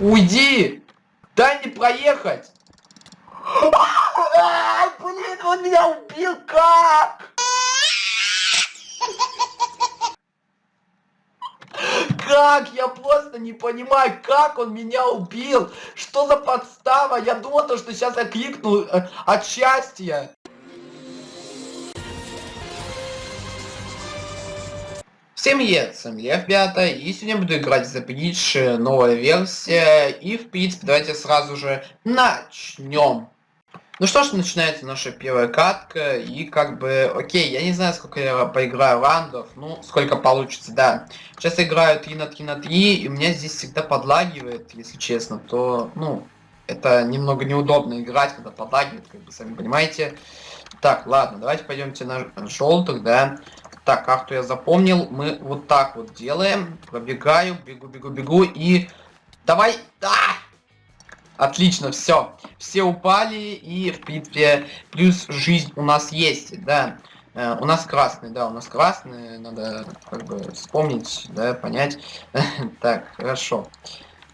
Уйди! Дай мне проехать! Ай, блин, он меня убил, как? Как? Я просто не понимаю, как он меня убил? Что за подстава? Я думал, то, что сейчас я кликну э, от счастья. Всем привет, с вами я, ребята, и сегодня буду играть за Bridge, новая версия, и в принципе давайте сразу же начнем. Ну что ж, начинается наша первая катка, и как бы, окей, я не знаю, сколько я поиграю раундов, ну, сколько получится, да. Сейчас я играю 3 на 3 на 3, и у меня здесь всегда подлагивает, если честно, то, ну, это немного неудобно играть, когда подлагивает, как бы, сами понимаете. Так, ладно, давайте пойдемте на желтых, да. Так, карту я запомнил. Мы вот так вот делаем. Пробегаю, бегу, бегу, бегу и... Давай! Да! Отлично, все. Все упали и, в принципе, плюс жизнь у нас есть, да. Э, у нас красный, да, у нас красный. Надо, как бы, вспомнить, да, понять. так, хорошо.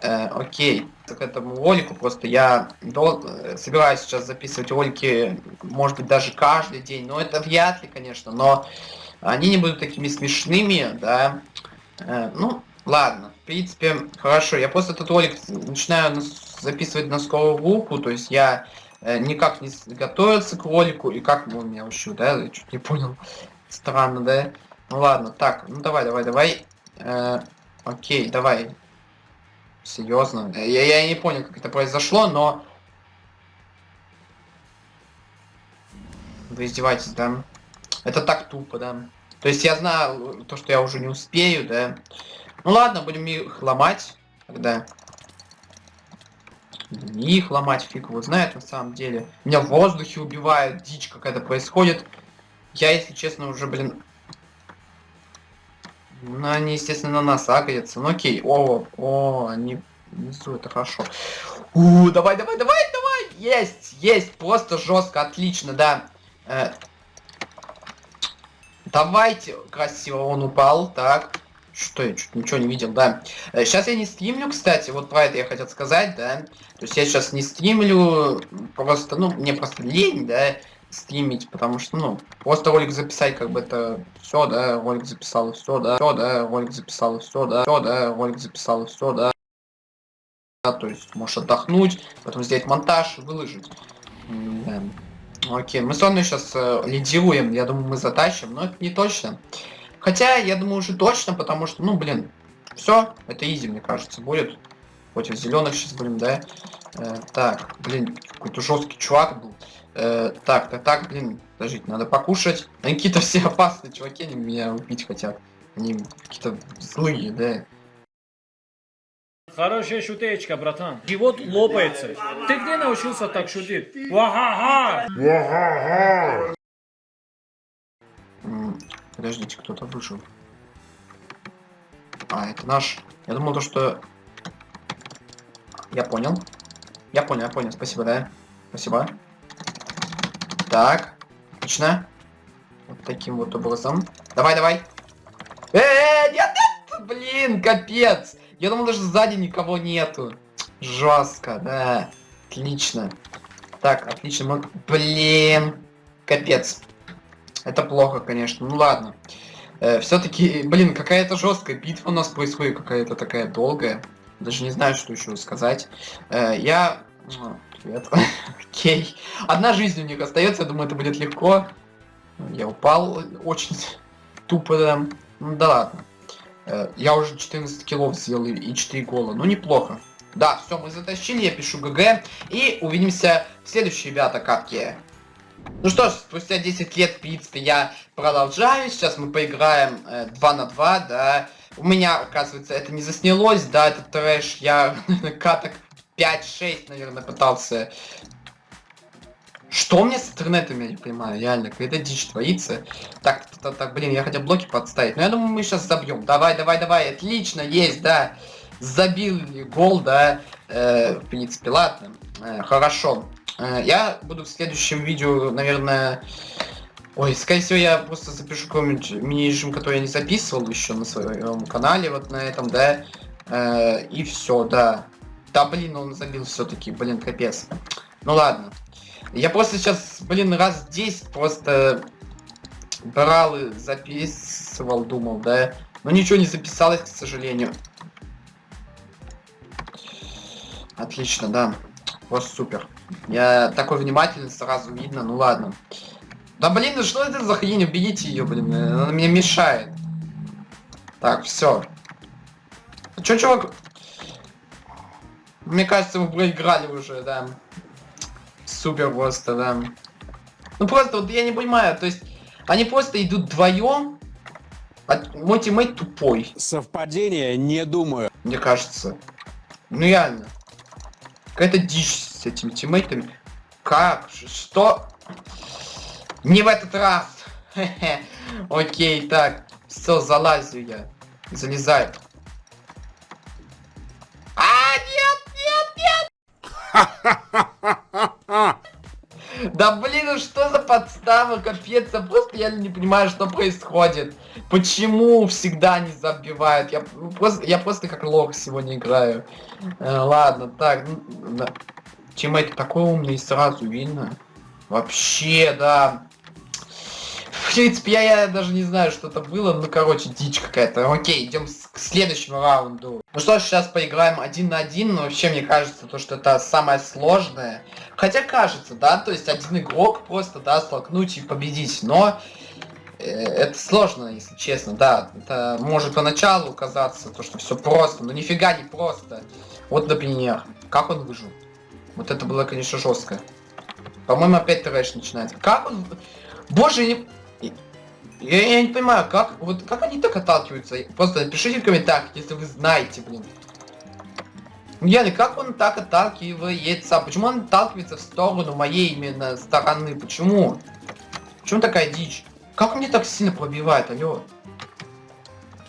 Э, окей. К этому ролику просто я дол... собираюсь сейчас записывать ролики, может быть, даже каждый день. Но это вряд ли, конечно, но они не будут такими смешными, да. Э, ну, ладно, в принципе, хорошо. Я просто этот ролик начинаю записывать на скорую руку, то есть я э, никак не готовился к ролику, и как он меня учил, да, я чуть не понял. Странно, да? Ну ладно, так, ну давай, давай, давай. Э, окей, давай. Серьезно. Я, я не понял, как это произошло, но... Вы издеваетесь, да? Это так тупо, да. То есть я знаю то, что я уже не успею, да. Ну ладно, будем их ломать тогда. Не их ломать, фиг его знает на самом деле. Меня в воздухе убивает, дичь какая-то происходит. Я, если честно, уже, блин... Ну, они, естественно, на нас агрятся. Ну, окей. О, о, они внизу, это хорошо. У, давай, давай, давай, давай! Есть, есть, просто жестко, отлично, да. Э, Давайте. Красиво он упал. Так. Что я чуть ничего не видел, да. Сейчас э, я не стримлю, кстати, вот про это я хотел сказать, да. То есть я сейчас не стримлю, просто, ну, мне просто лень, да, стримить, потому что, ну, просто ролик записать, как бы это все, да, ролик записал, все, да, все, да, ролик записал, все, да, все, да, ролик записал, все, да. да. То есть можешь отдохнуть, потом сделать монтаж, выложить. Да. Окей, мы с вами сейчас э, лидируем, я думаю, мы затащим, но это не точно. Хотя, я думаю, уже точно, потому что, ну, блин, все, это изи, мне кажется, будет. Против зеленых сейчас будем, да? Э, так, блин, какой-то жесткий чувак был. Э, так, так, так, блин, подождите, надо покушать. Они какие-то все опасные чуваки, они меня убить хотят. Они какие-то злые, да? Хорошая шутечка, братан. Живот лопается. Ты где научился так шутить? Ваха-ха! Ваха-ха! Подождите, кто-то вышел. А, это наш. Я думал то, что... Я понял. Я понял, я понял. Спасибо, да? Спасибо. Так. Отлично. Вот таким вот образом. Давай, давай. Э, -э, нет, нет, блин, капец. Я думал, даже сзади никого нету. Жестко, да. Отлично. Так, отлично. Блин. Капец. Это плохо, конечно. Ну ладно. Э, Все-таки, блин, какая-то жесткая битва у нас происходит, какая-то такая долгая. Даже не знаю, что еще сказать. Э, я... Ну, привет. Окей. Одна жизнь у них остается, я думаю, это будет легко. Я упал очень тупо, да. Ну да ладно. Э, я уже 14 килов сделал и 4 гола. Ну, неплохо. Да, все, мы затащили, я пишу ГГ. И увидимся в следующей, ребята, катке. Ну что ж, спустя 10 лет, в принципе, я продолжаю. Сейчас мы поиграем э, 2 на 2, да. У меня, оказывается, это не заснялось, да, этот трэш. Я каток 5-6, наверное, пытался что мне с интернетом, я не понимаю, реально, какая-то дичь творится. Так, так, так, блин, я хотел блоки подставить. Но я думаю, мы сейчас забьем. Давай, давай, давай, отлично, есть, да. Забил гол, да. Э, в принципе, ладно. Э, хорошо. Э, я буду в следующем видео, наверное... Ой, скорее всего, я просто запишу какой-нибудь мини-режим, который я не записывал еще на своем канале, вот на этом, да. Э, и все, да. Да блин, он забил все-таки, блин, капец. Ну ладно. Я просто сейчас, блин, раз 10 просто брал и записывал, думал, да. Но ничего не записалось, к сожалению. Отлично, да. Просто супер. Я такой внимательный, сразу видно, ну ладно. Да блин, ну что это за хрень? Уберите ее, блин, она мне мешает. Так, все. Че, чувак? Мне кажется, вы проиграли уже, да. Супер просто, да. Ну просто вот я не понимаю, то есть они просто идут вдвоем, а мой тиммейт тупой. Совпадение, не думаю. Мне кажется. Ну реально. Какая-то дичь с этими тиммейтами. Как? Что? Не в этот раз. Окей, так. Все, залазю я. Залезай. А, нет, нет, нет! Да блин, ну что за подстава, капец, я просто я не понимаю, что происходит. Почему всегда не забивают? Я просто, я просто как лох сегодня играю. Э, ладно, так, ну, да. Тиммейт такой умный, сразу видно. Вообще, да. В принципе, я, я даже не знаю, что это было. Ну, короче, дичь какая-то. Окей, идем к следующему раунду. Ну что ж, сейчас поиграем один на один. Но вообще, мне кажется, то, что это самое сложное. Хотя кажется, да, то есть один игрок просто, да, столкнуть и победить. Но э, это сложно, если честно, да. Это может поначалу казаться, то, что все просто. Но нифига не просто. Вот, например, как он выжил. Вот это было, конечно, жестко. По-моему, опять трэш начинается. Как он... Боже, не... Я, я не понимаю, как, вот, как они так отталкиваются? Просто напишите в комментариях, если вы знаете, блин. Ну, реально, как он так отталкивается? Почему он отталкивается в сторону моей именно стороны? Почему? Почему такая дичь? Как мне так сильно пробивает, алло?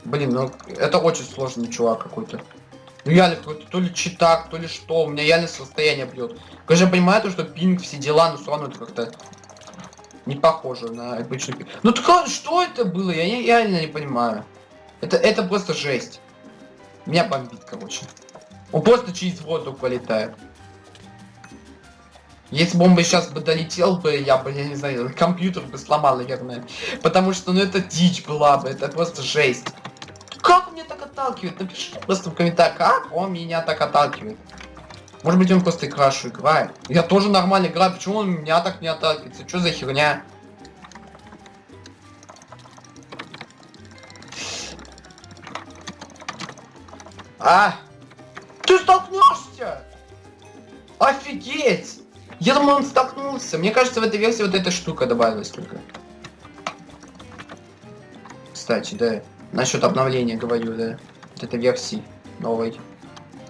Блин, ну это очень сложный чувак какой-то. Ну реально, какой-то то ли читак, то ли что, у меня реально состояние бьет. Конечно, я понимаю, то, что пинг, все дела, но все равно это как-то не похоже на обычный пинг. Ну так что это было? Я не, реально не понимаю. Это, это просто жесть. Меня бомбит, короче. Он просто через воздух полетает. Если бы сейчас бы долетел бы, я бы, я не знаю, компьютер бы сломал, наверное. Потому что, ну, это дичь была бы, это просто жесть. Как он меня так отталкивает? Напиши просто в комментариях, как он меня так отталкивает. Может быть он просто крашу играет. Я тоже нормально играю, почему он меня так не отталкивается? Что за херня? А! Ты столкнешься! Офигеть! Я думал, он столкнулся. Мне кажется, в этой версии вот эта штука добавилась только. Кстати, да. Насчет обновления говорю, да. Вот этой версии новой.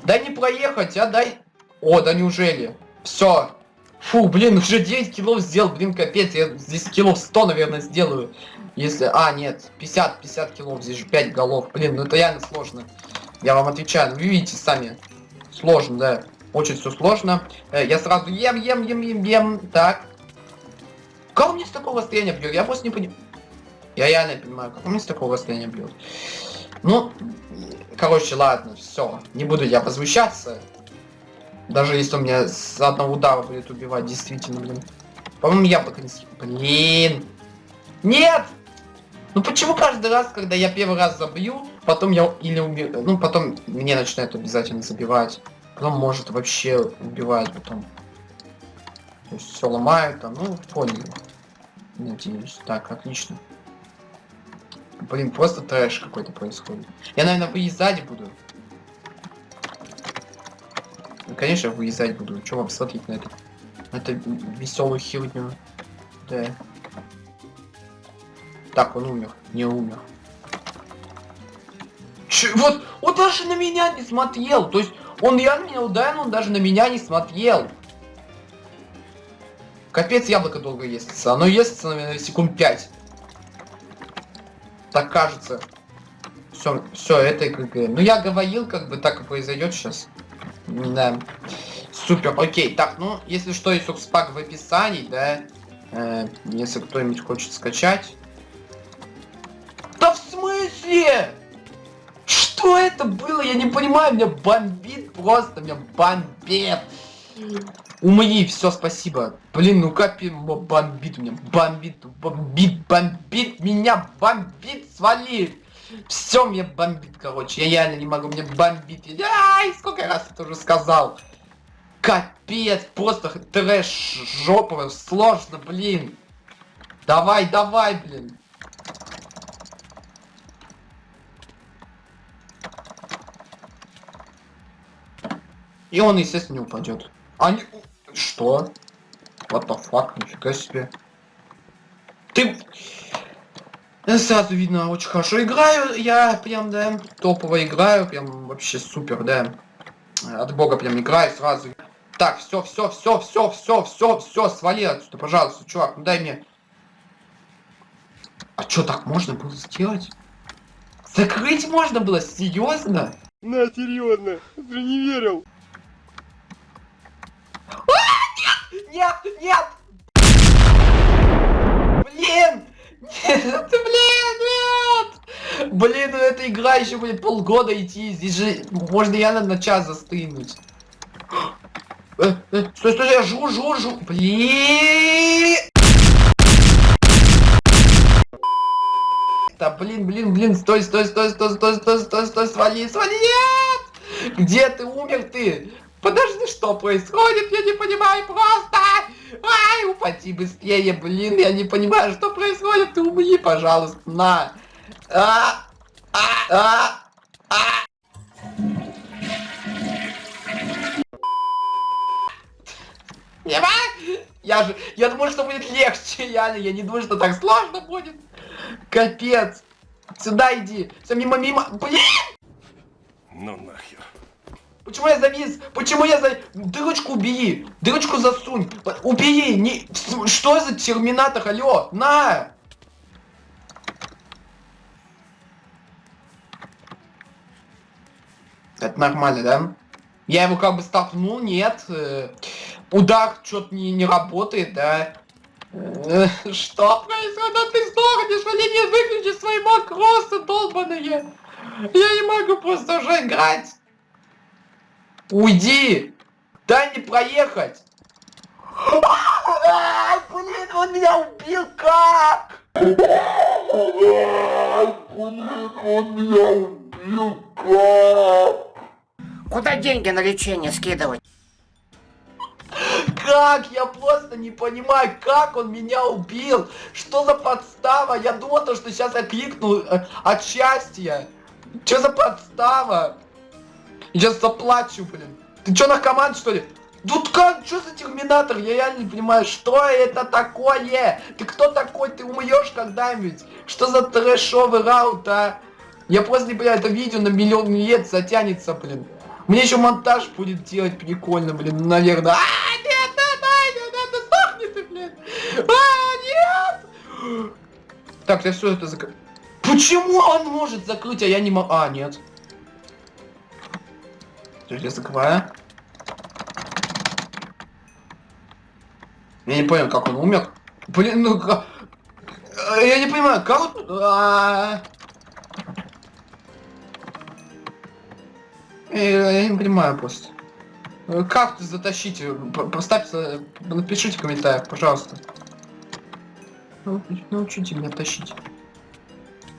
Дай не проехать, а дай... О, да неужели? Все. Фу, блин, уже 9 килов сделал, блин, капец. Я здесь килов 100, наверное, сделаю. Если... А, нет, 50, 50 килов, здесь же 5 голов. Блин, ну это реально сложно. Я вам отвечаю, вы видите сами. Сложно, да. Очень все сложно. Э, я сразу ем, ем, ем, ем, ем. Так. Как мне с такого расстояния бьет? Я просто не понимаю. Я реально понимаю, как он с такого расстояния бьет. Ну, короче, ладно, все. Не буду я возмущаться. Даже если он меня с одного удара будет убивать, действительно, блин. По-моему, я пока не... Блин! Нет! Ну почему каждый раз, когда я первый раз забью, потом я или убью... Ну, потом мне начинают обязательно забивать. Потом может вообще убивать потом. То есть все ломает, а ну, понял. Надеюсь. Так, отлично. Блин, просто трэш какой-то происходит. Я, наверное, выезжать буду. Конечно, выезжать буду. Че вам смотреть на это? На это веселую херню. Да. Так, он умер. Не умер. Че, вот, он даже на меня не смотрел. То есть, он реально меня ударил, он даже на меня не смотрел. Капец, яблоко долго естся. Оно естся, наверное, секунд 5. Так кажется. Все, все, это бы... Ну я говорил, как бы так и произойдет сейчас. Да. Супер, окей. Так, ну, если что, есть субспак в описании, да. Э, если кто-нибудь хочет скачать. Да в смысле? Что это было? Я не понимаю, меня бомбит просто меня бомбит. Умри, все, спасибо. Блин, ну как м- бомбит меня, бомбит, бомбит, бомбит, меня бомбит, свали. Все мне бомбит, короче, я реально не могу, мне бомбит. Ай, сколько раз это уже сказал. Капец, просто трэш жоповый, сложно, блин. Давай, давай, блин. И он, естественно, не упадет. Они... Что? What the fuck? Нифига себе. Ты... Сразу видно, очень хорошо играю. Я прям, да, топово играю. Прям вообще супер, да. От бога прям играю сразу. Так, все, все, все, все, все, все, все, свали отсюда, пожалуйста, чувак, ну дай мне. А что так можно было сделать? Закрыть можно было, серьезно? На, серьезно, ты не верил. Нет, нет! Блин! Нет, блин, нет! Блин, ну эта игра еще будет полгода идти. Здесь же можно реально на час застрянуть. Э, э, Стой, стой, я жру, жру, жру. Блин! Да, блин, блин, блин, стой, стой, стой, стой, стой, стой, стой, стой, свали, свали, нет! Где ты умер ты? Подожди, что происходит? Я не понимаю просто! Ай, упади быстрее, блин, я не понимаю, что происходит. Ты умри, пожалуйста, на. А, а, а, а. Не могу. Я же, я думаю, что будет легче, реально, я не думаю, что так сложно будет. Капец. Сюда иди. Все мимо, мимо. Блин! Ну нахер. Почему я завис? Почему я за... Дырочку убери! Дырочку засунь! Убери! Не... Что за терминатор? Алло! На! Это нормально, да? Я его как бы столкнул, нет. Э, Удар что-то не, не работает, да? Э, Что происходит? Ты сдохнешь, Оленя, выключи свои макросы, долбаные! Я не могу просто уже играть! Уйди! Дай мне проехать! Ай, блин, он меня убил как? Куда деньги на лечение скидывать? Как? Я просто не понимаю, как он меня убил. Что за подстава? Я думал, то, что сейчас я кликну э, от счастья. Что за подстава? Я заплачу, блин. Ты что, наркоман, что ли? Тут как? Что за терминатор? Я реально не понимаю, что это такое? Ты кто такой? Ты умрешь когда-нибудь? Что за трэшовый раут, а? Я просто не понимаю, это видео на миллион лет затянется, блин. Мне еще монтаж будет делать прикольно, блин, ну, наверное. А, нет, нет, нет, нет, нет, сдохни блин. А, нет! Так, я все это закрыл. Почему он может закрыть, а я не могу? А, нет. Подожди, я. Я не понял, как он умер. Блин, ну ка- Э, Я не понимаю, как он... А. Э, Я не понимаю просто. Э, Как? П- Поставьте, напишите в комментариях, пожалуйста. Ну, Научите меня тащить.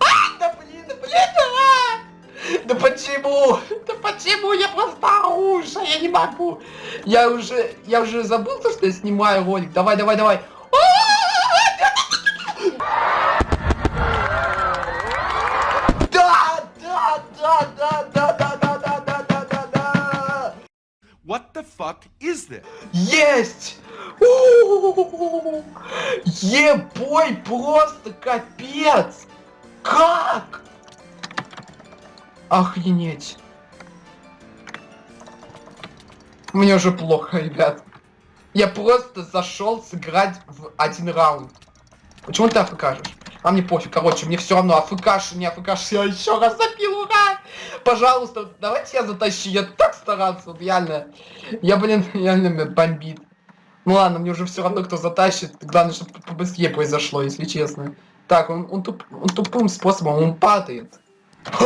А, да блин, да блин, а! Да почему? Да почему? Я оружа, я не могу. Я уже, я уже забыл то, что я снимаю ролик. Давай, давай, давай. Да, да, да, да, да, да, да, да, да, да, да, да. What the fuck is this? Есть! Ебой, просто капец! Как? Охренеть. Мне уже плохо, ребят. Я просто зашел сыграть в один раунд. Почему ты афкашешь? А мне пофиг, короче, мне все равно, афкаш, не афкаш, я еще раз запил, ура! Пожалуйста, давайте я затащу, я так старался, вот реально. Я, блин, реально меня бомбит. Ну ладно, мне уже все равно, кто затащит. Главное, чтобы побыстрее произошло, если честно. Так, он, он, туп, он тупым способом, он падает.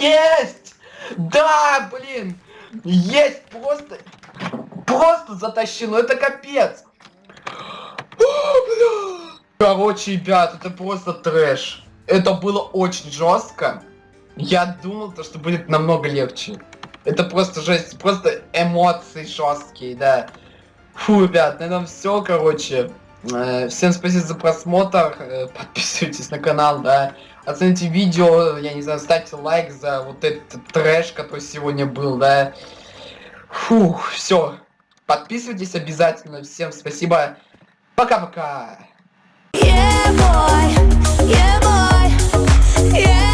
Есть! Да, блин! Есть просто... Просто затащил, ну это капец! Короче, ребят, это просто трэш. Это было очень жестко. Я думал, то, что будет намного легче. Это просто жесть, просто эмоции жесткие, да. Фу, ребят, на этом все, короче. Э, Всем спасибо за просмотр. Э, Подписывайтесь на канал, да. Оцените видео, я не знаю, ставьте лайк за вот этот трэш, который сегодня был, да. Фух, все. Подписывайтесь обязательно. Всем спасибо. Пока-пока. Yeah, boy. Yeah, boy. Yeah.